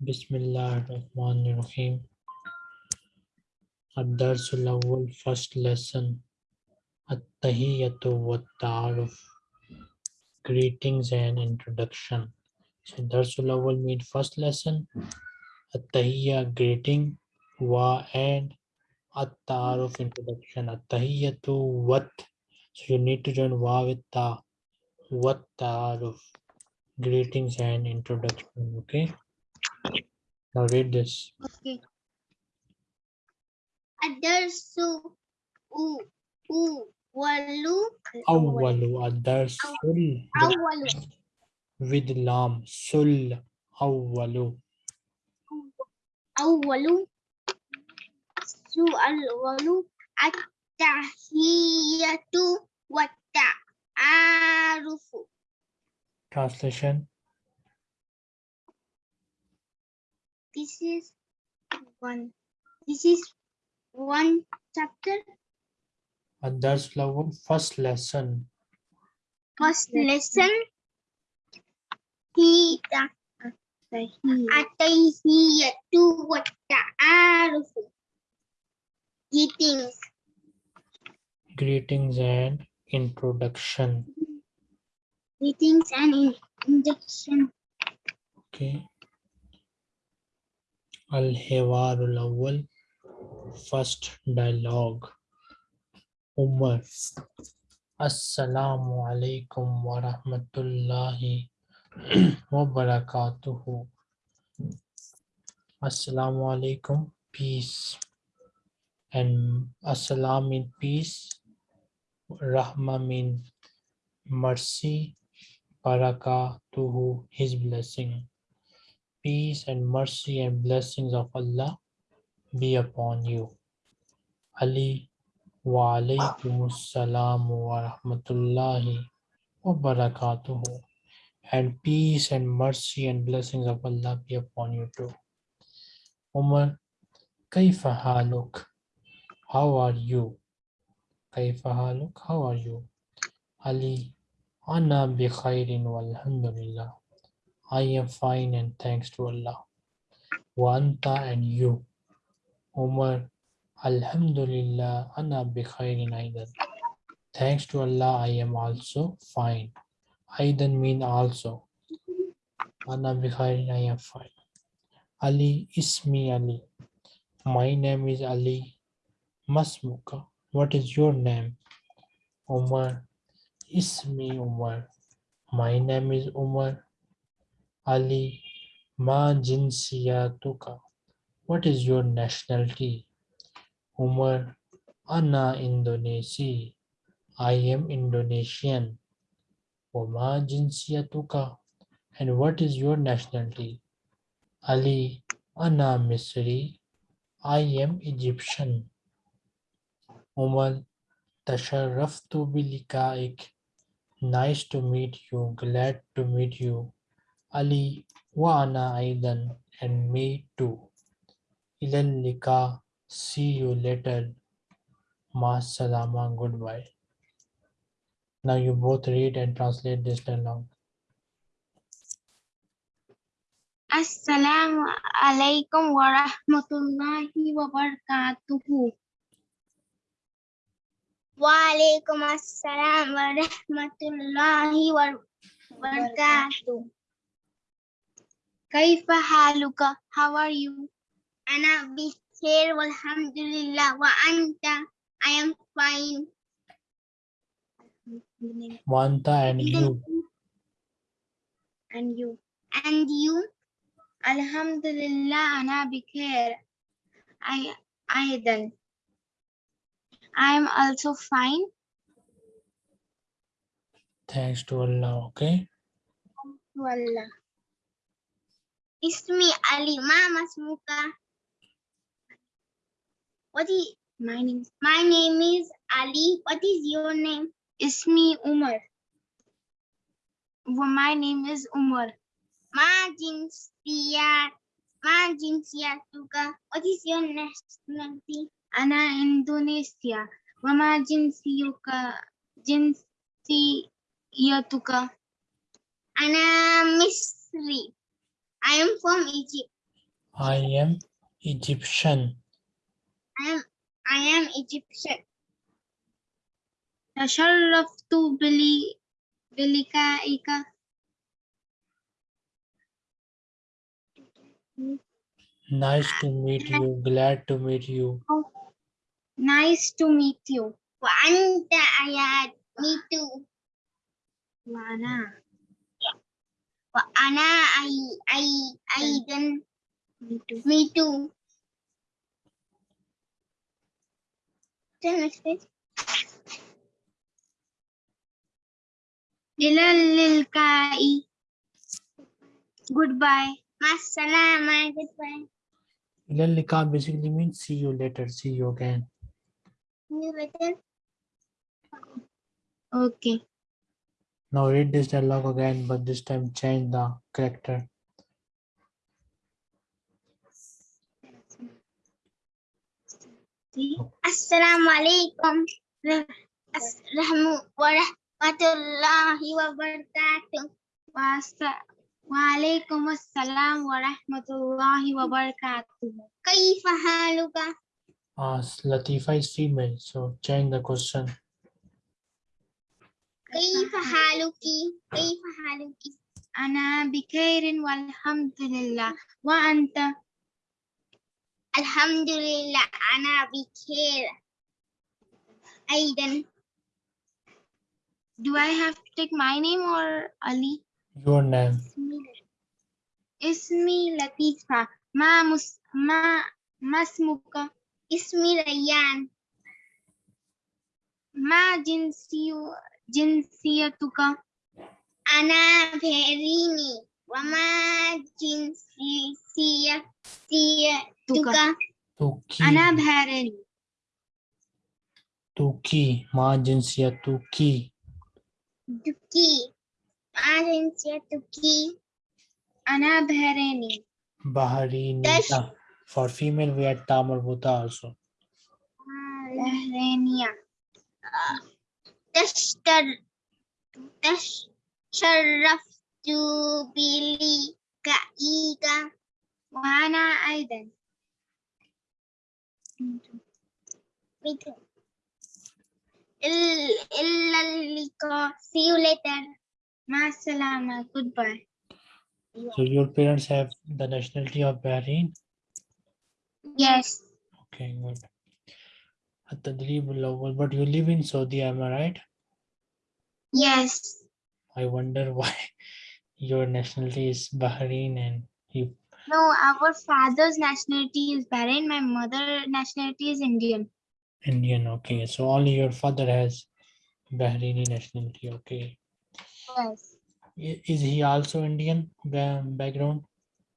Bismillah, Rahman, Rahim. Ad-Darsul Awwal, first lesson. At-Tahiyyatu wa Ta'aruf. Greetings and introduction. So Darsul Awwal means first lesson. At-Tahiyya, greeting. Wa and At-Ta'aruf, introduction. At-Tahiyyatu wat. So you need to join wa with ta. Wat Ta'aruf. Greetings and introduction, okay? Now read this. Okay. Adarsu u u walu. Awalu adarsul. Awalu. With lam sul awalu. Awalu. Su alwalu at-tahiyatu wa-ta'arufu. Translation. this is one. This is one chapter. And that's level first lesson. First lesson. He atahiyatu wa ta'arufu greetings. Greetings and introduction. Greetings and introduction. Okay الحوار الأول first dialogue Umar Assalamu alaikum wa rahmatullahi wa barakatuhu Assalamu alaikum peace and assalam mean peace rahma mean mercy barakatuhu his blessing peace and mercy and blessings of Allah be upon you. Ali wa alaykum assalamu wa rahmatullahi wa barakatuhu. And peace and mercy and blessings of Allah be upon you too. Umar, kaifa haluk? How are you? Kaifa haluk? How are you? Ali, ana bi khairin walhamdulillah. I am fine and thanks to Allah. Wanta and you. Umar, Alhamdulillah, Ana bi khairin. Thanks to Allah, I am also fine. Aidan mean also. Ana bi khairin, I am fine. Ali, Ismi Ali. My name is Ali. Masmuka. What is your name? Umar. Ismi Umar. My name is Umar. Ali, ma jinsiyatuka. What is your nationality? Umar, ana Indonesi. I am Indonesian. Wama jinsiyatuka. And what is your nationality? Ali, ana Misri. I am Egyptian. Umar, tasharraftu bilikaik. Nice to meet you. Glad to meet you. Ali wa ana aidan and me too. Ilal lika, see you later. Ma salama, goodbye. Now you both read and translate this dialogue. Assalamu alaikum wa rahmatullahi wa. Wa alaikum assalam wa wa. Kaifa haluka? How are you? Ana bikhair walhamdulillah wa anta? I am fine. Wanta and you. And you. And you? Alhamdulillah, ana bikhair. I, Aidan. I am also fine. Thanks to Allah, okay? Wallah. Ismi Ali, Mama Smuka. What is my name? My name is Ali. What is your name? Ismi Umar. Well, my name is Umar. Ma jinsiyat. Ma jinsiyatuka. What is your nationality? Ana Indonesia. Wama jinsiyuka. Jinsiyatuka. Ana Misri. I am from Egypt. I am Egyptian. I am I am Egyptian. تشرفت بلي بلقائك Nice to meet you. Glad to meet you. Nice to meet you. وأنت أياد me too. وأنا Anna, I, I, I didn't. Me too. Me too. The next page. Dilalilkai. Goodbye. Masalama. Goodbye. Dilalilka basically means see you later, see you again. See you later. Okay. Now read this dialogue again, but this time change the character. Assalamu alaikum wa rahmatullahi wa barakatuh. Wa alaikum assalam wa rahmatullahi wa barakatuh. Kaifa haluka? As Latifa is female, so change the question. Kaifa haluki? Kaifa haluki? Ana bikairin walhamdulillah. Wa anta? Alhamdulillah, ana bikhair. Aidan. Do I have to take my name or Ali? Your name. Ismi Latifa. Ma mus ma masmuka. Ismi Rayyan. Ma jinsiyu jinsiyatuka. जिनसियतुका अना भेरीनी वमा जिनसियतुका तुकी अना भेरीनी तुकी मा जिनसियतुकी तुकी मा जिनसियतुकी अना भेरीनी बहरीनी for female we had tamar buta also. Uh, تشرفت بلقائك وأنا أيضا Me too. إل- إلا اللقاء see you later مع السلامة goodbye So your parents have the nationality of Bahrain. yes Okay, good. التدريب الأول, but you live in Saudi, am I right? Yes I wonder why your nationality is Bahrain and you no our father's nationality is Bahrain my mother nationality is Indian Indian. Okay, so only your father has Bahraini nationality. Okay, yes is he also Indian background?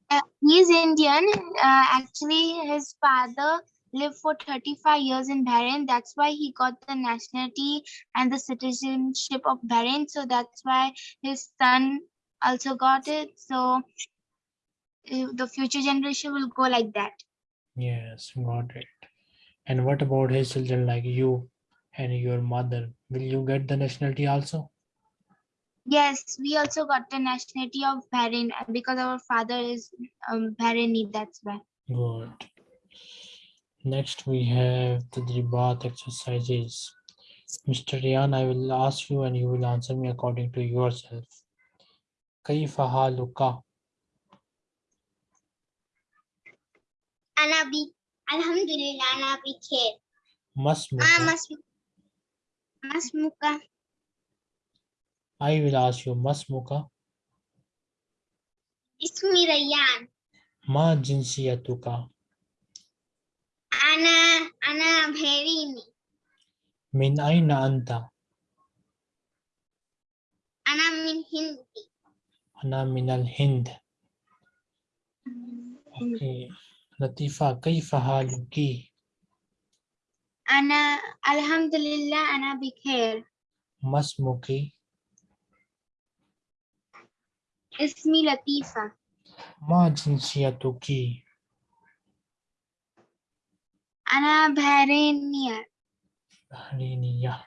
Uh, is Indian. Uh, actually, his father lived for 35 years in Bahrain. That's why he got the nationality and the citizenship of Bahrain. So that's why his son also got it. So uh, the future generation will go like that. Yes, got it. And what about his children like you and your mother? Will you get the nationality also? Yes, we also got the nationality of Bahrain because our father is um, Bahraini. That's why. Good. Next, we have the Dribat exercises. Mr. Rian, I will ask you and you will answer me according to yourself. كيف حالك? أنا بي الحمد لله أنا بخير. ما اسمك? ما اسمك؟ ما اسمك؟ I will ask you ما اسمك؟ اسمي ريان. ما جنسيتك؟ أنا أنا بهريني من أين أنت؟ أنا من هندي أنا من الهند. Okay. لطيفة كيف حالك؟ أنا الحمد لله أنا بخير ما اسمك؟ اسمي لطيفة ما جنسيتك؟ أنا بهرينية بحرينية.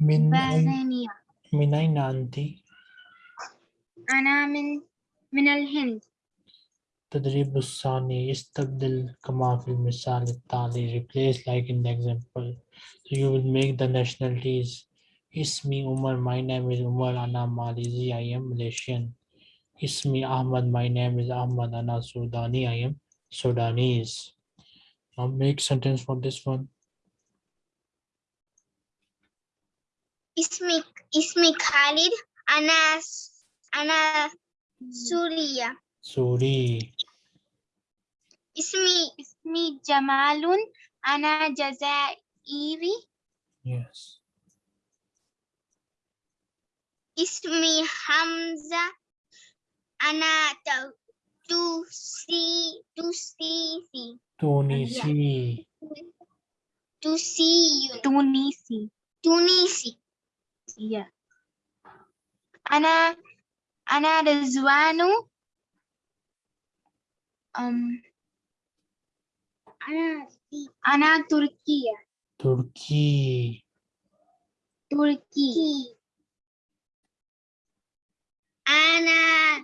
من أين بهرينية من أين أنت؟ أنا من من الهند تدريب الثاني استبدل كما في المثال التالي replace like in the example so you will make the nationalities اسمي Umar my name is Umar أنا Malizi I am Malaysian اسمي Ahmad my name is Ahmad أنا Sudani I am Sudanese I'll make sentence for this one. Ismi, Ismi Khalid, Ana, Ana Suriya Suri. Ismi, Ismi Jamalun, Ana Jazairi. Yes. Ismi Hamza, Ana Tusi, Tusisi. Tunisi. Tusiyun. Iya. Tunisi. Tunisi. Iya. Ana Ana Rizwanu. Um, Ana Ana Turkiya. Turki. Turki. Ana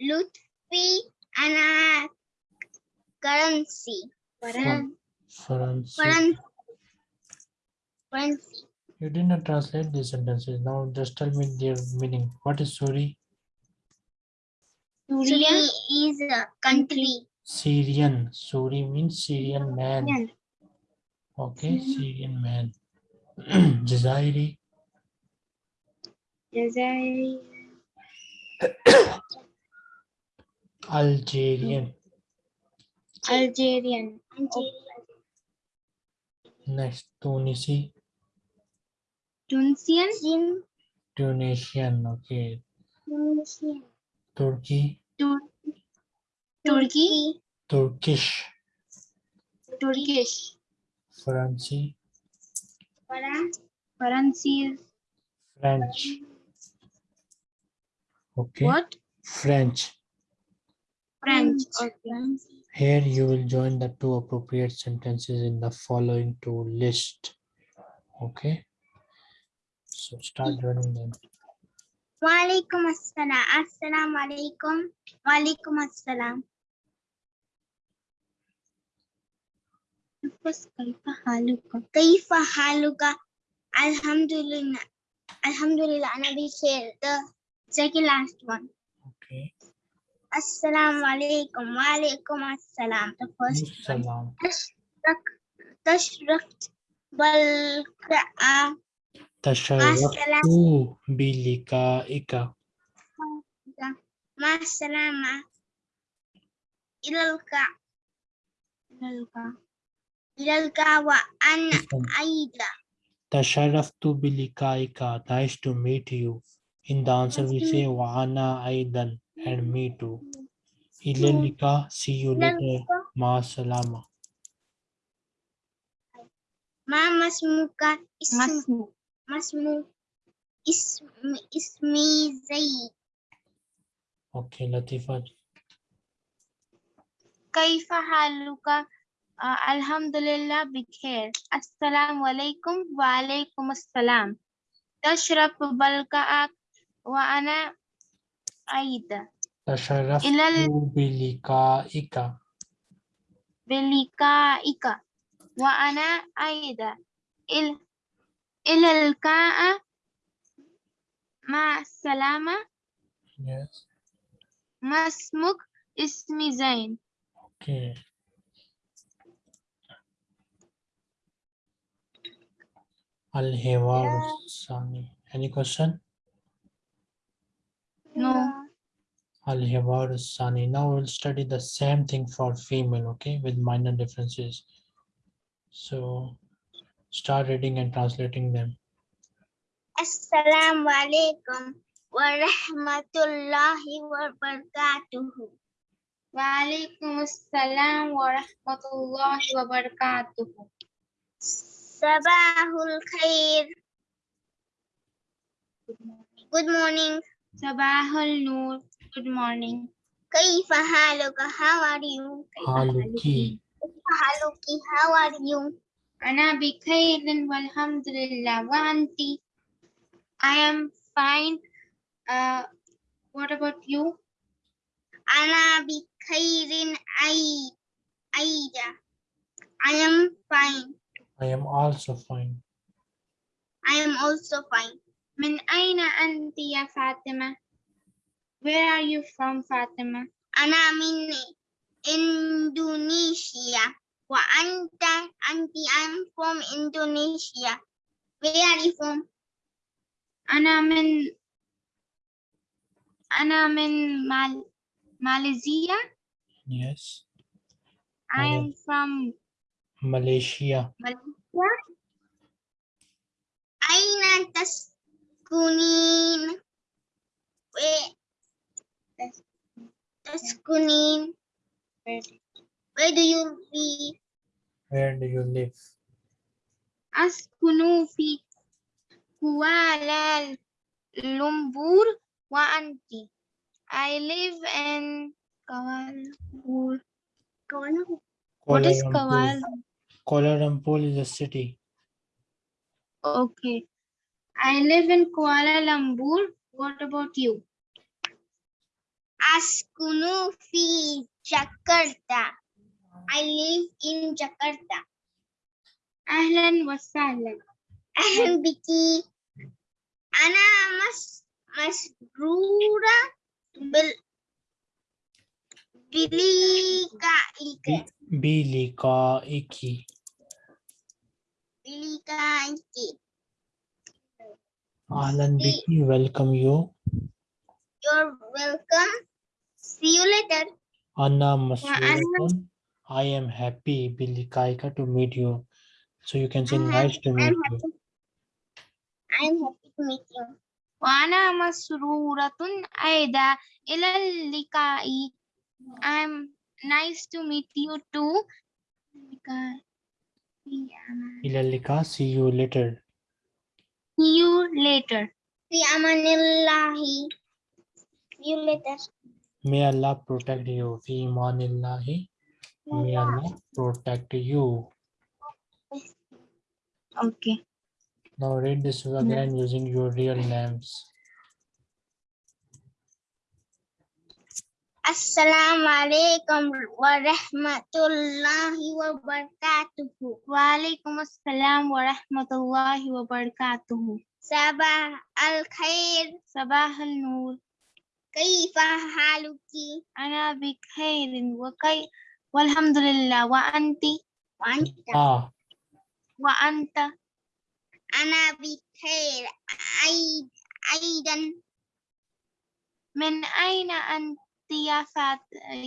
Lutfi. currency and a currency. Currency. Currency. You did not translate these sentences. Now just tell me their meaning. What is Suri? Suri is a country. Syrian. Suri means Syrian man. Okay, mm-hmm. Syrian man. Jazairi. Jazairi. Algerian. Algerian. Next, Tunisi. Tunisian. Tunisian. Okay. Tunisian. Turkey. Turkey. Turkish. Turkish. Franci. Francis. French. Okay. What? French. French. Okay. Here you will join the two appropriate sentences in the following two list. Okay. So start joining them. Walaikum assalam. Assalamu alaikum. Walaikum assalam. بس كيف حالك؟ كيف حالك؟ الحمد لله الحمد لله أنا بخير. The second last one. Okay. السلام عليكم. وعليكم السلام. تشرق تشرقت بالقاء تشرقت بلقائك. مع السلامة. إلى اللقاء. إلى اللقاء. وأنا أيضا تشرفت بلقائك. Nice to meet you. In the answer we say وأنا أيضا. and me too. إلى اللقاء. See you إلى later. اللقاء مع السلامة. ما مسموك اسم مسمو اسم اسمي زيد Okay, Latifa. كيف حالك؟ آه الحمد لله بخير السلام عليكم وعليكم السلام تشرب بلقاءك وأنا أيضا تشرفت إلى ال- بلقائك. بلقائك وأنا أيضا إل- إلى اللقاء مع السلامة Yes. ما اسمك اسمي زين Okay. Al-Hiwar Sani. Any question? Al-Hawar Sani. Now we'll study the same thing for female, okay, with minor differences. So start reading and translating them. Assalamu alaikum wa rahmatullahi wa barakatuhu. Wa alaikum assalam wa rahmatullahi wa barakatuhu. Sabahul khair. Good morning. Sabahul noor. Good morning كيف حالك How are you Haluki. كيف حالك How are you أنا بخير والحمد لله وأنتِ I am fine. Uh, what about you? أنا بخير أي أيدا I am fine I am also fine. I am also fine من أين أنت يا فاطمة Where are you from فاطمة أنا من إندونيسيا وأنت أنت I'm from Indonesia Where are you from أنا من أنا من مال... ماليزيا Yes. I am from Malaysia. ماليزيا أين تسكنين Where تسكنين Where do you live Where do you live? أسكن في كوالالمبور وأنت I live in Kuala Lumpur. What Kuala is Lumpur. Kuala? Kuala Lumpur is a city. Okay. I live in Kuala Lumpur. What about you? Askunu fi Jakarta. I live in Jakarta. أهلا وسهلا. أهلا بك. أنا مس مسرورة بال بلقائك. Bilikaiki. بلقائك. Ahlan Biki, welcome you. You're welcome. See you later. Anna Masruratun. I am happy, Bilikaika, to meet you. So you can say I'm nice to meet I'm you. happy. I'm happy to meet you. وأنا مسرورة أيضا إلى اللقاء. I'm nice to meet you too. لقاء. في أمان. Ilalika, see you later. See you later. في أمان الله. See you later. May Allah protect you. Fi imanillahi. May Allah protect you. Okay. Now read this again mm-hmm. using your real names. Assalamu alaikum wa rahmatullahi wa barakatuhu. Wa alaikum assalam wa rahmatullahi wa barakatuhu. Sabah al khair. Sabah al nur. كيف حالك؟ أنا بخير وكي والحمد لله وأنت وأنت آه. وأنت أنا بخير أيضا أيضا من أين أنت يا فات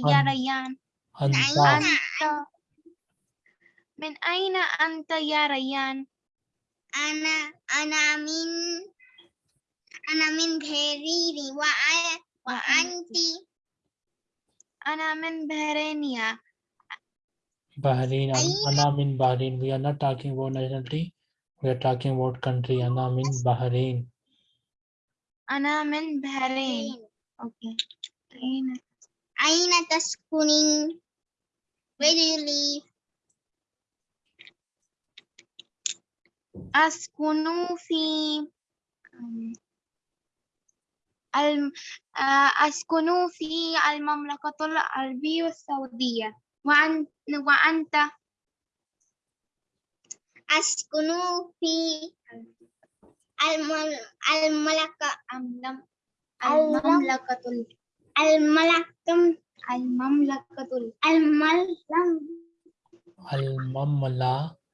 يا ريان؟ أنت. أنت من أين أنت يا ريان؟ أنا أنا من أنا من بيريري وأنا وأنت أنا من بهرينيا Bahrain. An- Aina. Anna min Bahrain. We are not talking about nationality. We are talking about country. Anna min Bahrain. أنا من بهرين أوكي أين أين تسكنين؟ Where do you live? أسكن في الم... أسكنوا في المملكة العربية السعودية وأنت, وأنت أسكنوا في المملكة المملكة المملكة المملكة المملكة المملكة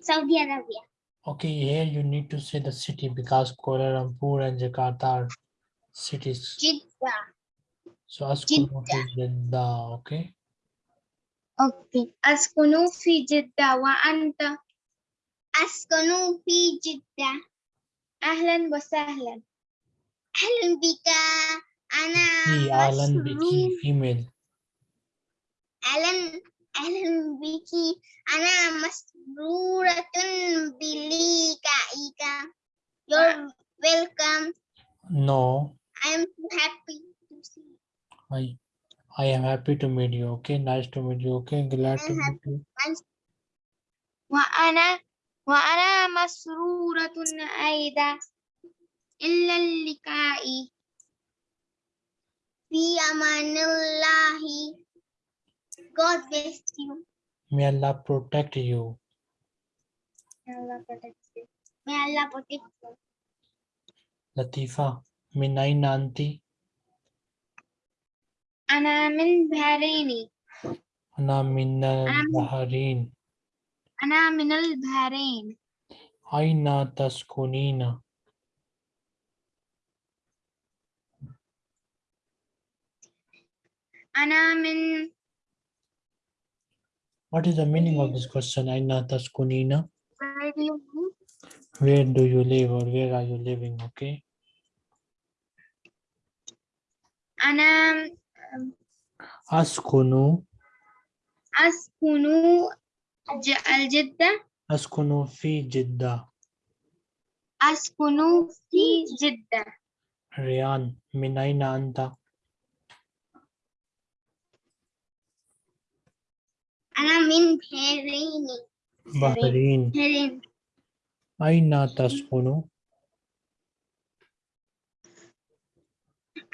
السعودية العربية Okay, here you need to say the city because Kuala Lumpur and Jakarta are cities. Jeddah. So askunu fi Jeddah, okay? Okay, askunu fi Jeddah wa anta. Askunu fi Jeddah. Ahlan wa sahlan. Ahlan bika. Ana. Ahlan biki, female. Ahlan بك أنا مسرورة بلقائك You're welcome No, I'm so happy to see you. I I am happy to meet you. Okay, nice to meet you. Okay, glad to I'm meet you. وأنا وأنا مسرورة أيضا إلا اللقاء Fi amanullahi. God bless you. May Allah protect you. May Allah protect you. May Allah protect you. Latifa, min aina anti? أنا من بحرين Ana min al-Bahrain. أنا من البحرين Aina taskunina? أنا من what is the meaning of this question, Ainata kunīna. Where do you live? Where do you live or where are you living? Okay. Anam. Um, Askunu. Askunu al-Jidda. Askunu fi Jidda. Askunu fi Jidda. Rian, minaina anta? أنا من بحرين Bahrain. بحرين Aina taskunu?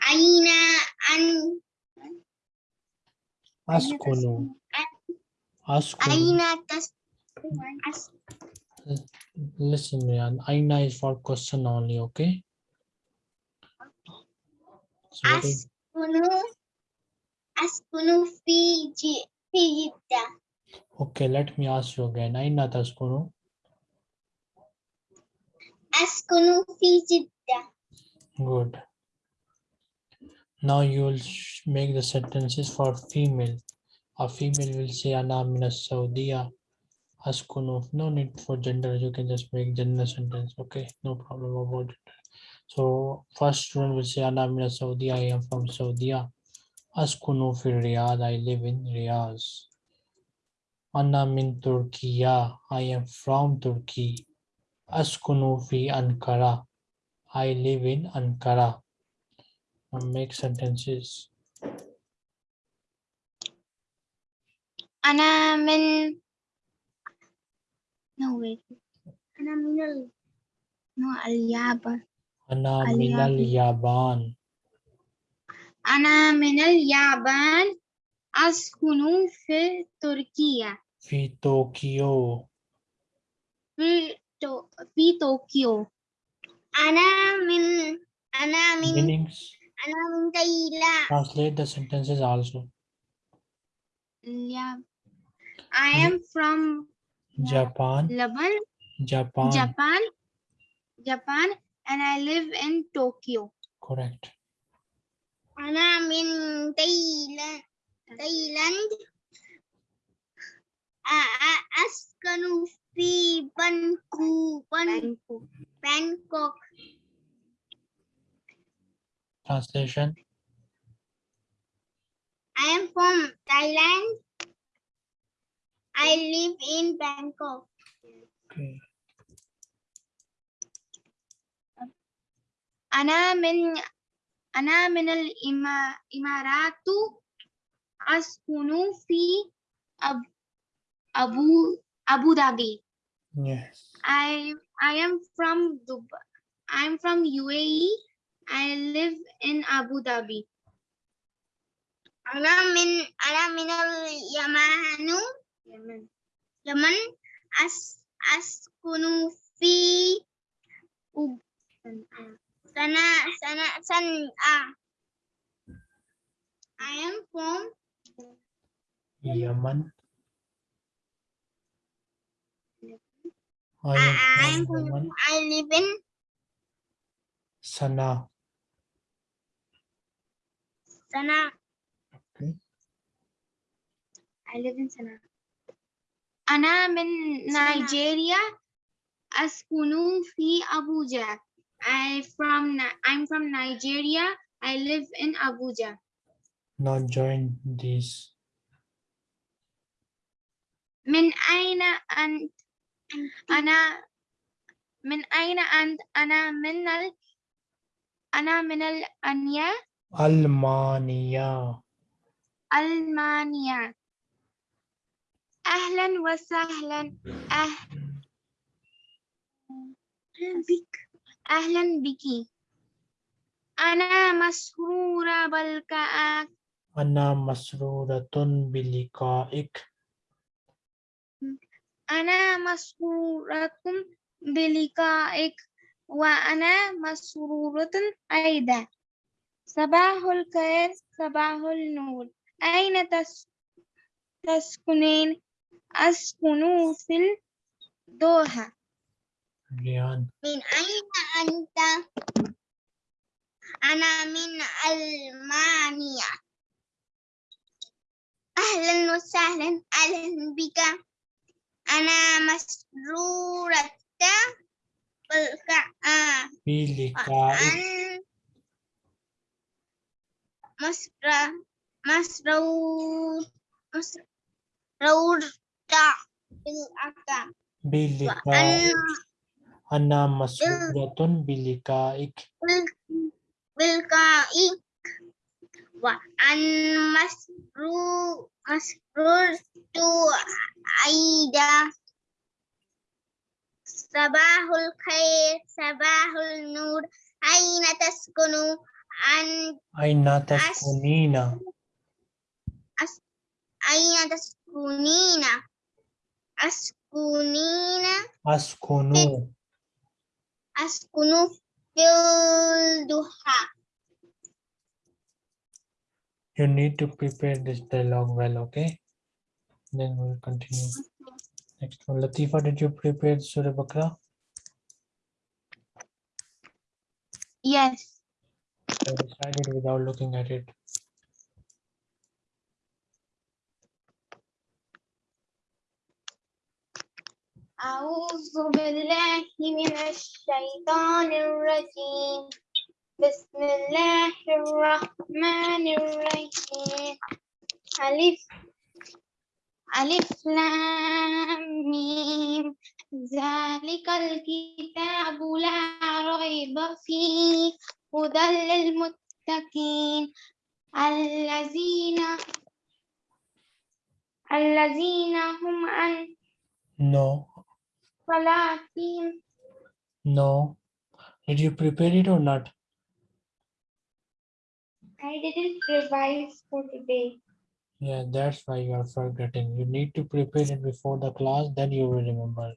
أين أن Askunu. Askunu. أين تس أس- Listen, Riyan. Aina is for question only, okay? So what is- أسكن Okay, let me ask you again. Aina taskunu? Askunu fi jidda. Good. Now you will make the sentences for female. A female will say Ana mina Saudiya. Askunu. No need for gender. You can just make gender sentence. Okay, no problem about it. So first one will say Ana mina Saudiya. I am from Saudiya. Askunu fi Riyadh. I live in Riyadh. Ana min Turkiya. I am from Turkey. Askunu fi Ankara. I live in Ankara. Now make sentences. أنا من no wait أنا من ال no اليابان Ana minal Yaban. أنا من اليابان أسكن في تركيا Fi Tokyo. في تو... في طوكيو أنا من أنا من Meanings. أنا من تايلاند Translate the sentences also. الياب I am from Japan. Lebanon Japan. Japan Japan and I live in Tokyo Correct. أنا من تايلاند تايلاند أ- أ- أسكن في بانكو بانكوك بانكوك Translation. I am from Thailand I live in Bangkok Okay. أنا من أنا من الإمارات أسكن في أب أبو أبو ظبي Yes. I I am from Dubai. I'm from UAE. I live in Abu Dhabi. أنا من أنا من اليمن يمن يمن أس أسكن في سنة سنة سنة I am from Yemen. I I, I am am from from Yemen. I live in Sana. Sana. Okay. I live in Sana. أنا من نيجيريا أسكن في أبوجا. I from Ni- I'm from Nigeria. I live in Abuja. Now join these. من أين أنت؟ أنا من أين أنت؟ أنا من ال... أنا من الأنيا Almania. ألمانيا. أهلا وسهلا أه... أهلا بك أهلا بك. أنا مسرورة الكهف أنا مسرورة بلقائك. أنا مسرورة بلقائك. وأنا مسرورة أيضا. صباح الخير صباح النور. أين تس- تسكنين؟ أسكن في الدوحة. ريان من أين أنت؟ أنا من ألمانيا. أهلا وسهلا أهلا بك. أنا مسرورة بالكعب بلقائك وأن مسر مسرور مسرورة. بالأكا بلقائك أنا مسرورة بلقائك. بالكائك وأن مسرور مسرورت أيضا صباح الخير صباح النور. أين تسكن؟ أن أين تسكنين؟ أين تسكنين؟ أسكنين؟ أسكن askunu fil duha. You need to prepare this dialogue well, okay? Then we'll continue. Next one. Latifa, did you prepare Surah Bakra? Yes. I decided without looking at it. أعوذ بالله من الشيطان الرجيم. بسم الله الرحمن الرحيم. ألف ألف لام ميم. ذلك الكتاب لا ريب فيه. هدى للمتقين. الذين الذين هم عن No, Falatin. No. Did you prepare it or not? I didn't revise for today. Yeah, that's why you are forgetting. You need to prepare it before the class, then you will remember.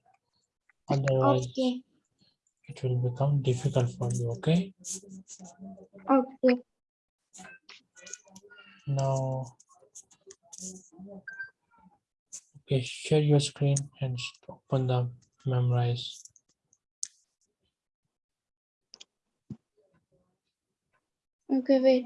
Otherwise, okay. it will become difficult for you, okay? Okay. Now, okay, share your screen and open the memorize. Okay, wait.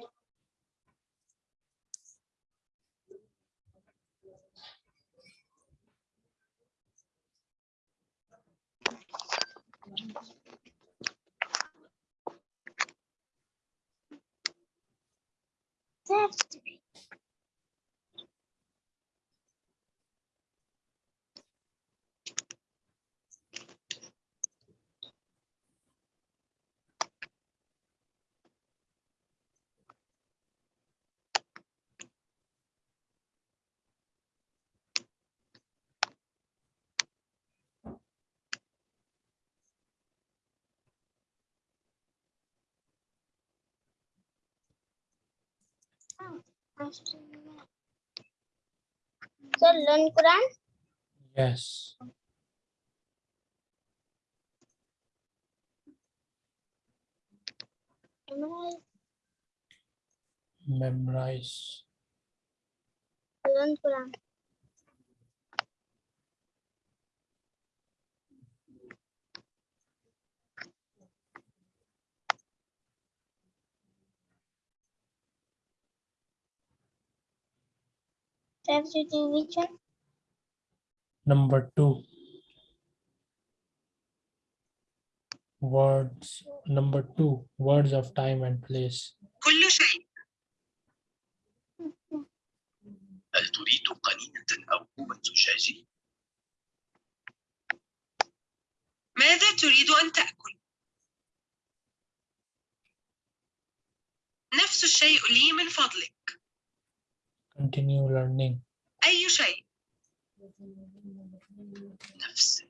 So learn Quran. Yes. Memorize. Learn Quran. Substitute which one? Number two. Words. Number two. Words of time and place. كل شيء هل تريد قنينة أو كوبا زجاجي؟ ماذا تريد أن تأكل؟ نفس الشيء لي من فضلك Continue learning. أي شيء؟ نفس.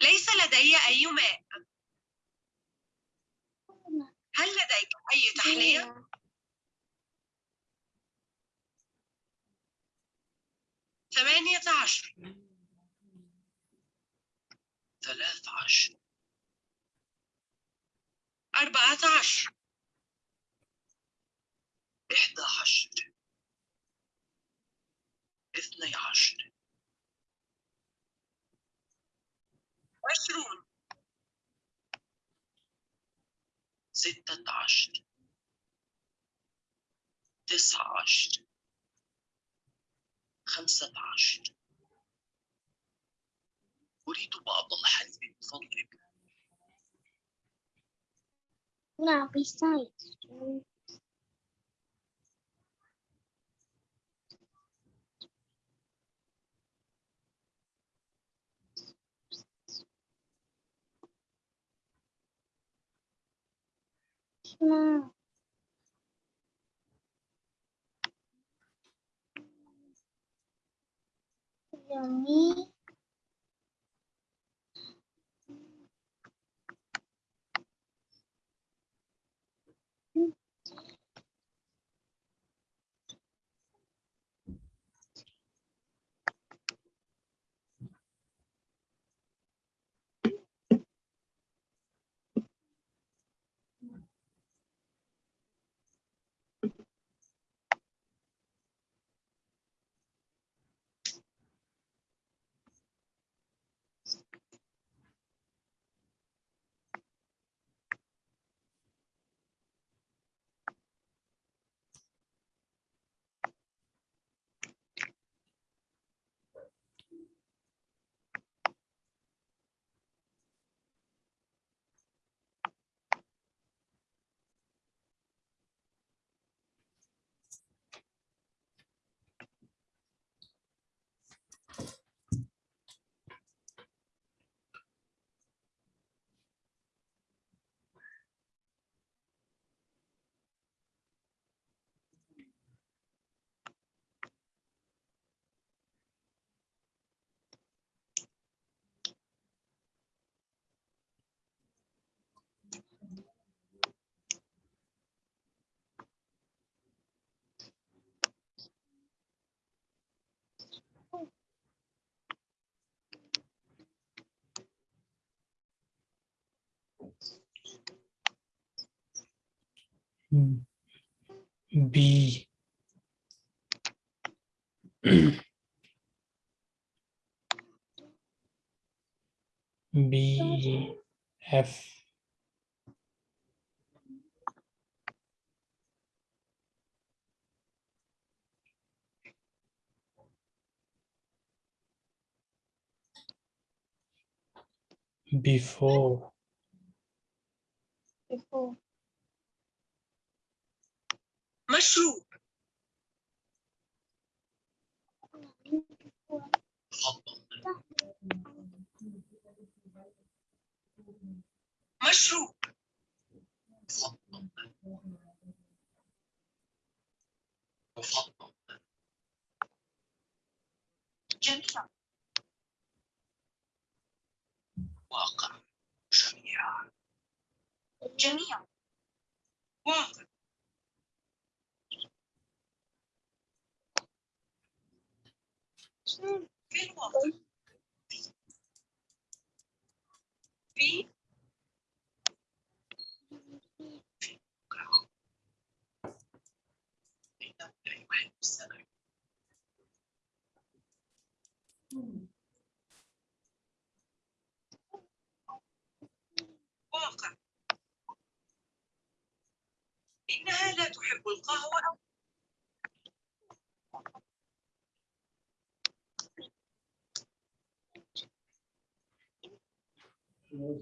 ليس لدي أي ماء. هل لديك أي تحليل؟ ثمانية عشر. ثلاث عشر. أربعة عشر. إحدى عشر. اثني عشر. عشرون. ستة عشر. تسعة عشر. خمسة عشر. أريد بعض الحليب من فضلك No, besides. No. Yummy. B F before Before. مشروب تفضل مشروب. تفضل تفضل جميع واقع جميعا جميع واقع في الواقع في واقع إنها لا تحب القهوة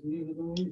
你有个东西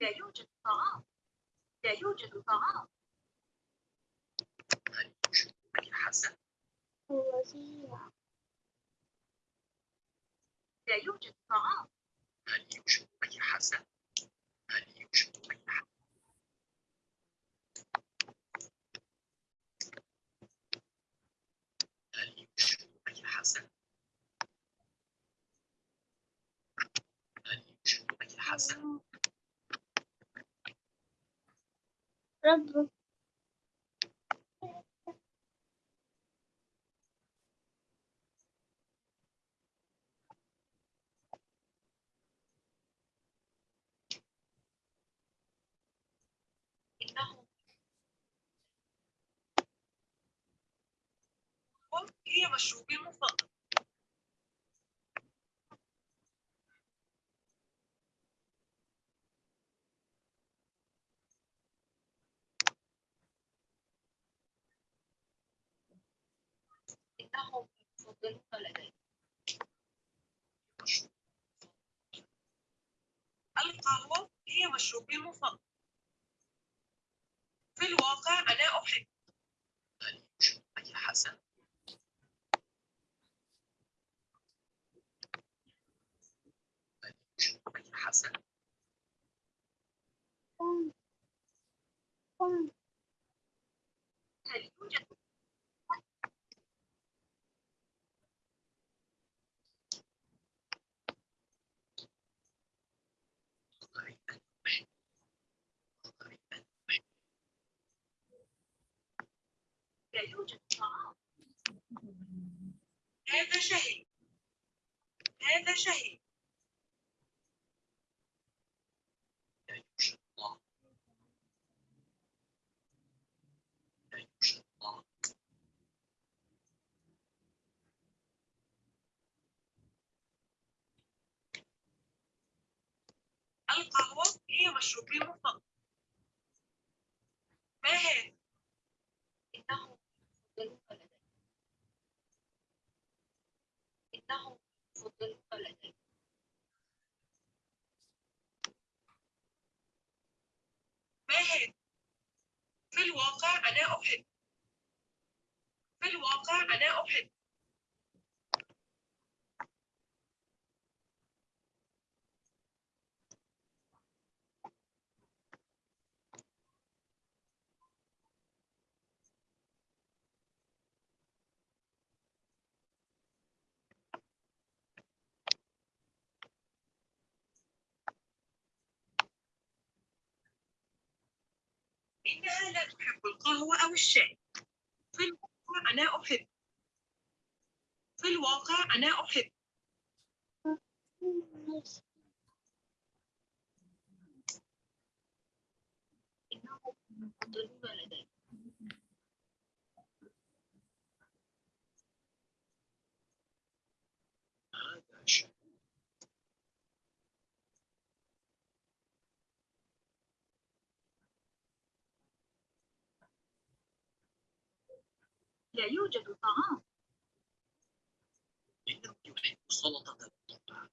لا يوجد طعام لا يوجد طعام هل يوجد أي حسن لا يوجد طعام هل يوجد أي حسن هل يوجد أي حسن هل يوجد أي حسن هل يوجد أي حسن. رب إنه هي مشروبي المفضل القهوة هي مشروبي المفضل في الواقع أنا أحب هل يوجد أي حسن هل يوجد أي حسن هل يوجد قريبا أحب قريبا أحب لا يوجد طعام هذا شهي هذا شهي القهوة هي مشروبي المفضل ما هذا؟ إنهم يفضلون لدي إنهم يفضلون لدي ما هذا؟ في الواقع أنا أحب. في الواقع أنا أحب إنها لا تحب الشاي في الواقع أنا أحب. في الواقع أنا أحب. إنهم يفضلون لدي. لا يوجد طعام. إنه يحب سلطة الطبع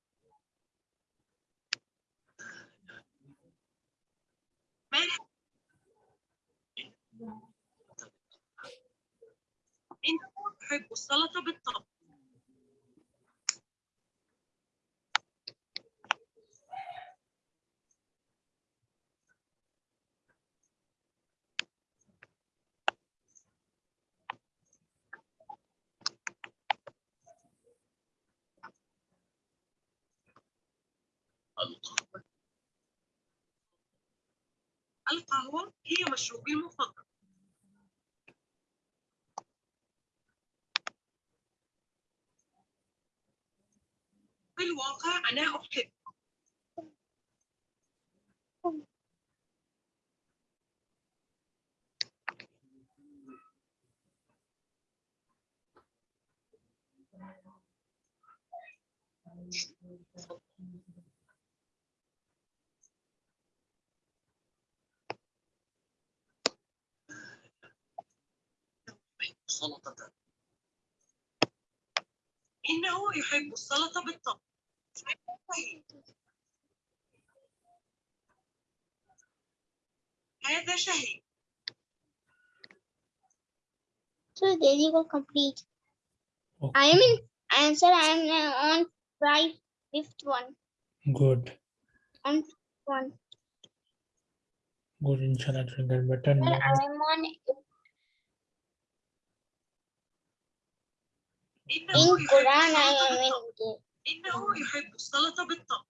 ما إنه يحب السلطة بالطبع القهوة القهوة هي مشروبي المفضل؟ في الواقع أنا أحب. سلطة إنه يحب السلطة بالطبع هذا شهي So there you go complete. I Okay, am in answer. I am uh, on five, fifth one. good. On one. Good, inshallah, to get better Sir, now. I am on إنه in يحب Quran. I السلطة am بالطبع in. إنه يحب السلطة بالطبع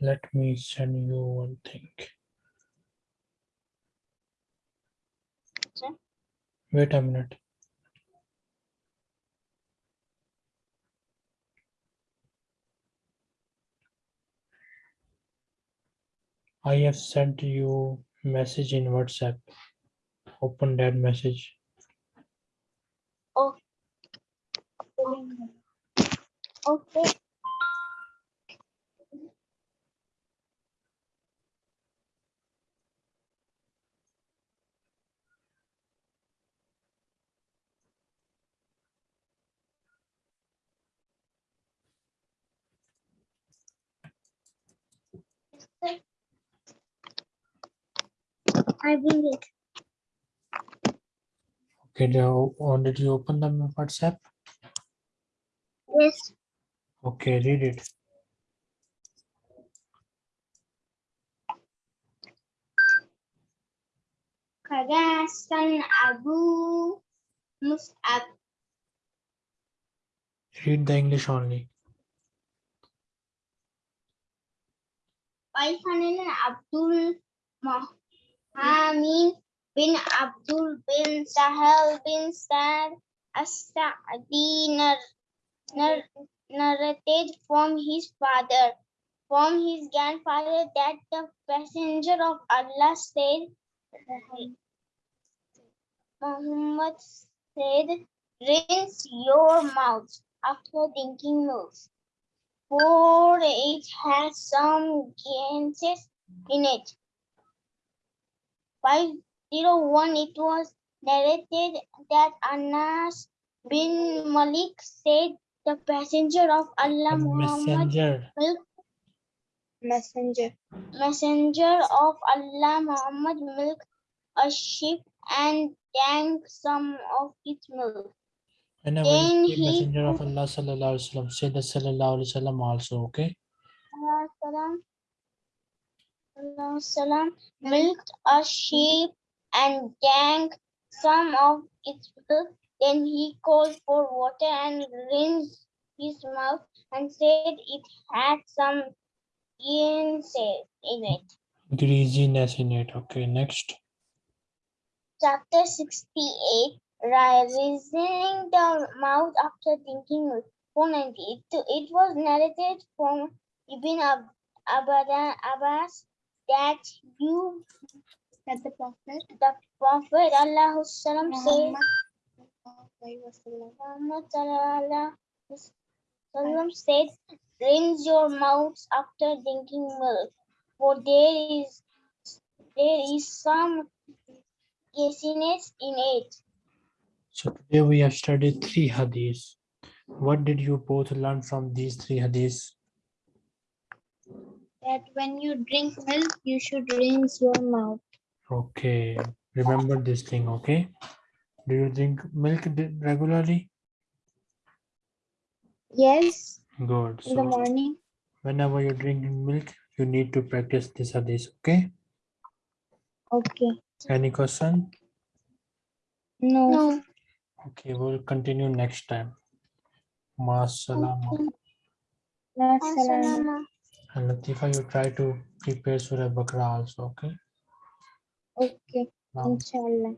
Let me send you one thing. Sir? Wait a minute. I have sent you message in WhatsApp. Open that message. Okay. I bring it. Okay, now, did you open the WhatsApp? Yes. Okay, read it. Karasan Abu Mus'ab. Read the English only. Waifanan Abdul Mohamin bin Abdul bin Sahel bin Sa'd As-Sa'di nar- nar- narrated from his father, from his grandfather that the messenger of Allah said, Muhammad said, rinse your mouth after drinking milk, for it has some gases in it. 501 it was narrated that Anas bin Malik said the passenger of Allah The Muhammad messenger. milk messenger messenger of Allah Muhammad milk a sheep and drank some of its milk. Whenever Then you say he messenger of Allah sallallahu alaihi wasallam, say the sallallahu alaihi wasallam also, okay? Allah salam, Allah salam milked a sheep and drank some of its milk. Then he called for water and rinsed his mouth and said it had some ginseng in it. Greasiness in it. Okay, next. Chapter 68 Raising the mouth after thinking milk. 490. It, it was narrated from Ibn Ab- Abada- Abbas that you that the prophet the Prophet Allah said Muhammad sallallahu wasallam Muhammad sallallahu alaihi said, rinse your mouths after drinking milk, for there is there is some gasiness in it. So today we have studied three hadiths. What did you both learn from these three hadiths? that when you drink milk you should rinse your mouth Okay, remember this thing, okay? Do you drink milk regularly? yes Good. in the morning whenever you drink milk, you need to practice this hadith, okay? okay Any question? no, No. Okay, we'll continue next time. Ma salama. Assalamu Assalamu And Latifa, you try to prepare Surah Bakra also, okay? Okay, Now, inshallah.